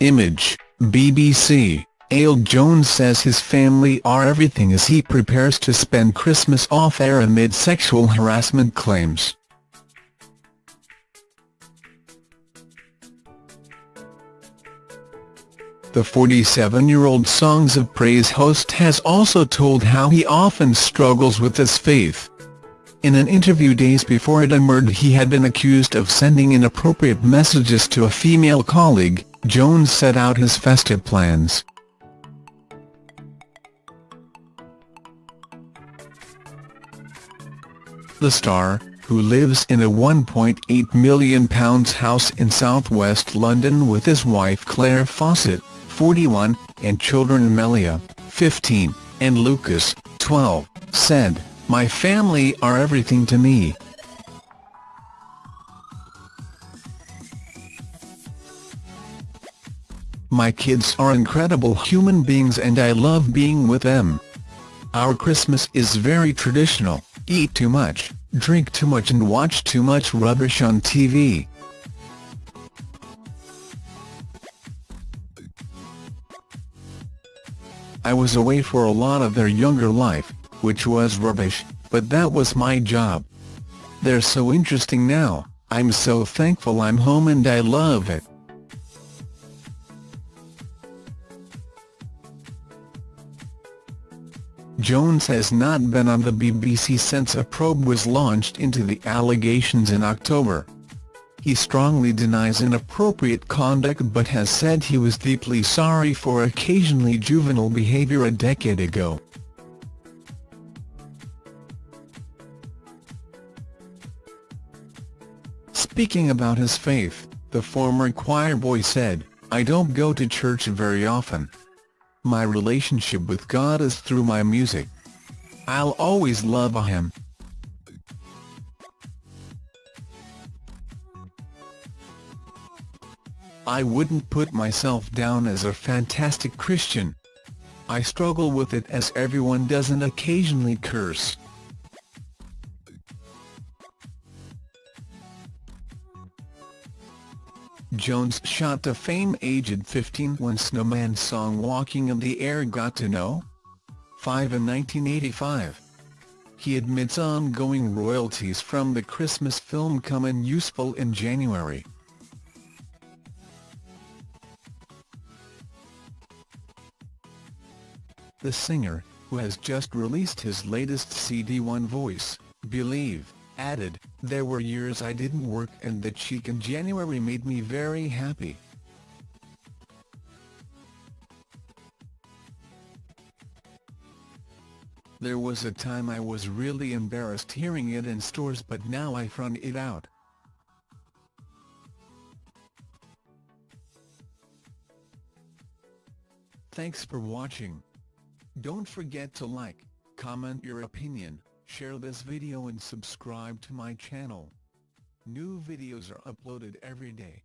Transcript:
Image, BBC. Aled Jones says his family are everything as he prepares to spend Christmas off-air amid sexual harassment claims. The 47-year-old Songs of Praise host has also told how he often struggles with his faith. In an interview days before it emerged he had been accused of sending inappropriate messages to a female colleague, Jones set out his festive plans. The star, who lives in a £1.8 million house in southwest London with his wife Claire Fossett, 41, and children Melia, 15, and Lucas, 12, said, My family are everything to me. My kids are incredible human beings and I love being with them. Our Christmas is very traditional, eat too much, drink too much and watch too much rubbish on TV. I was away for a lot of their younger life, which was rubbish, but that was my job. They're so interesting now, I'm so thankful I'm home and I love it. Jones has not been on the BBC since a probe was launched into the allegations in October. He strongly denies inappropriate conduct but has said he was deeply sorry for occasionally juvenile behaviour a decade ago. Speaking about his faith, the former choir boy said, I don't go to church very often. My relationship with God is through my music. I'll always love Him. I wouldn't put myself down as a fantastic Christian. I struggle with it as everyone does and occasionally curse. Jones shot to fame aged 15 when Snowman's song Walking in the Air got to No. 5 in 1985. He admits ongoing royalties from the Christmas film come in useful in January. The singer, who has just released his latest CD One Voice, Believe, added, There were years I didn't work and the cheek in January made me very happy. There was a time I was really embarrassed hearing it in stores but now I front it out. Thanks for watching. Don't forget to like, comment your opinion, share this video and subscribe to my channel. New videos are uploaded every day.